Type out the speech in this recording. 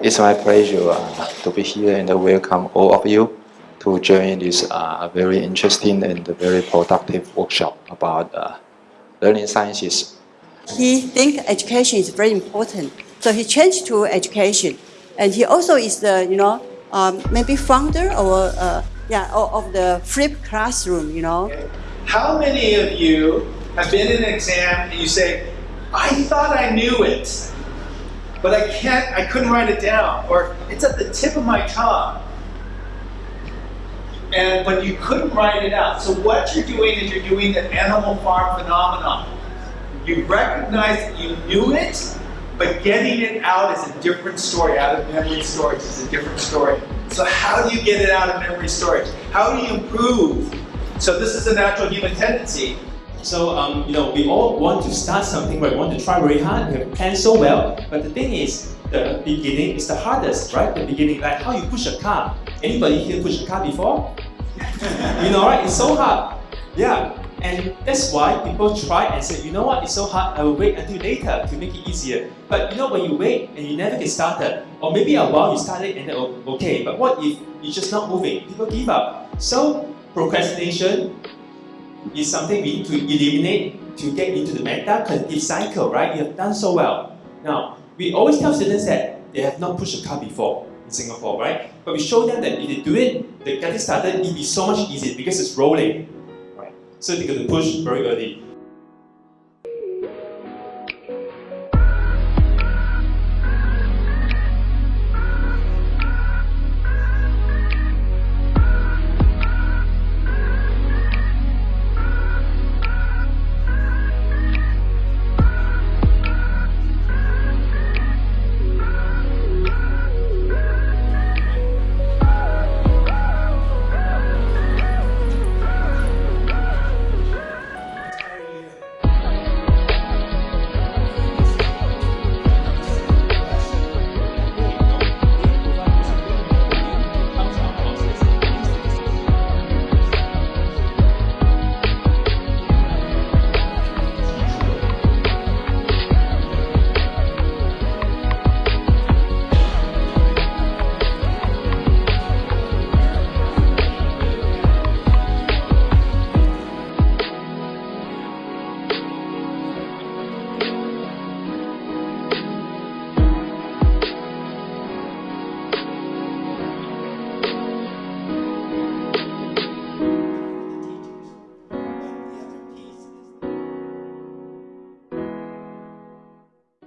my pleasure uh, to be here and welcome all of you to join this uh, very interesting and very productive workshop about uh, learning sciences. He think education is very important, so he changed to education, and he also is the you know um, maybe founder or uh, yeah of of the flip classroom. You know, How many of you have been in an exam and you say, I thought I knew it, but I can't, I couldn't write it down, or it's at the tip of my tongue. And but you couldn't write it out. So what you're doing is you're doing the animal farm phenomenon. You recognize that you knew it, but getting it out is a different story. Out of memory storage is a different story. So how do you get it out of memory storage? How do you improve? So this is a natural human tendency. So, um, you know, we all want to start something, right? We want to try very hard, we have planned so well, but the thing is, the beginning is the hardest, right? The beginning, like how you push a car. Anybody here push a car before? you know, right? It's so hard. Yeah. And that's why people try and say, you know what, it's so hard, I will wait until later to make it easier. But you know, when you wait and you never get started, or maybe a while you started and then okay, but what if you're just not moving? People give up. So procrastination is something we need to eliminate to get into the meta cognitive cycle, right? You have done so well. Now, we always tell students that they have not pushed a car before in Singapore, right? But we show them that if they do it, they get it started, it'll be so much easier because it's rolling, right? So they're going to push very early.